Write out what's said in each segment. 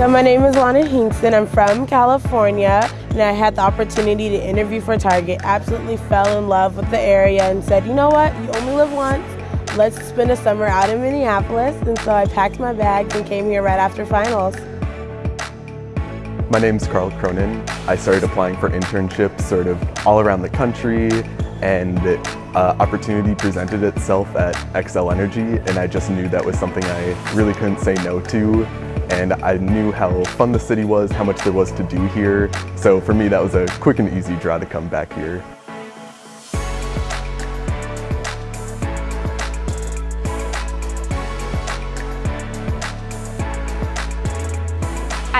So my name is Lana Hingston. I'm from California and I had the opportunity to interview for Target. Absolutely fell in love with the area and said, you know what, you only live once. Let's spend a summer out in Minneapolis. And so I packed my bags and came here right after finals. My name's Carl Cronin. I started applying for internships sort of all around the country and uh, opportunity presented itself at Xcel Energy and I just knew that was something I really couldn't say no to and I knew how fun the city was, how much there was to do here. So for me that was a quick and easy draw to come back here.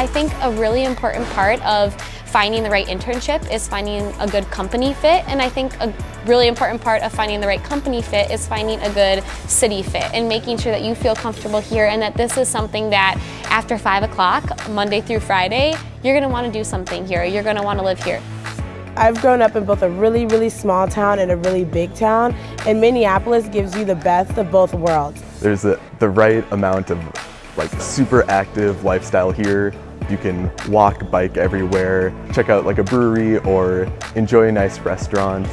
I think a really important part of finding the right internship is finding a good company fit and I think a really important part of finding the right company fit is finding a good city fit and making sure that you feel comfortable here and that this is something that after 5 o'clock Monday through Friday you're going to want to do something here you're going to want to live here I've grown up in both a really, really small town and a really big town, and Minneapolis gives you the best of both worlds. There's a, the right amount of like super active lifestyle here. You can walk, bike everywhere, check out like a brewery or enjoy a nice restaurant.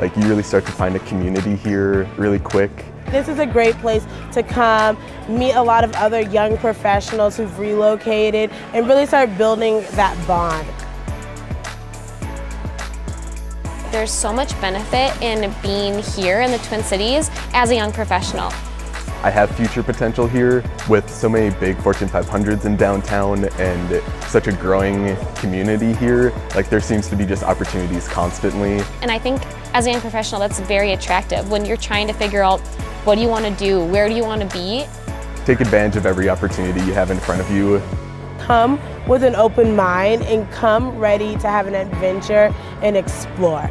Like you really start to find a community here really quick. This is a great place to come, meet a lot of other young professionals who've relocated and really start building that bond. There's so much benefit in being here in the Twin Cities as a young professional. I have future potential here with so many big Fortune 500s in downtown and such a growing community here. Like there seems to be just opportunities constantly. And I think as a young professional that's very attractive when you're trying to figure out what do you want to do, where do you want to be. Take advantage of every opportunity you have in front of you. Come with an open mind and come ready to have an adventure and explore.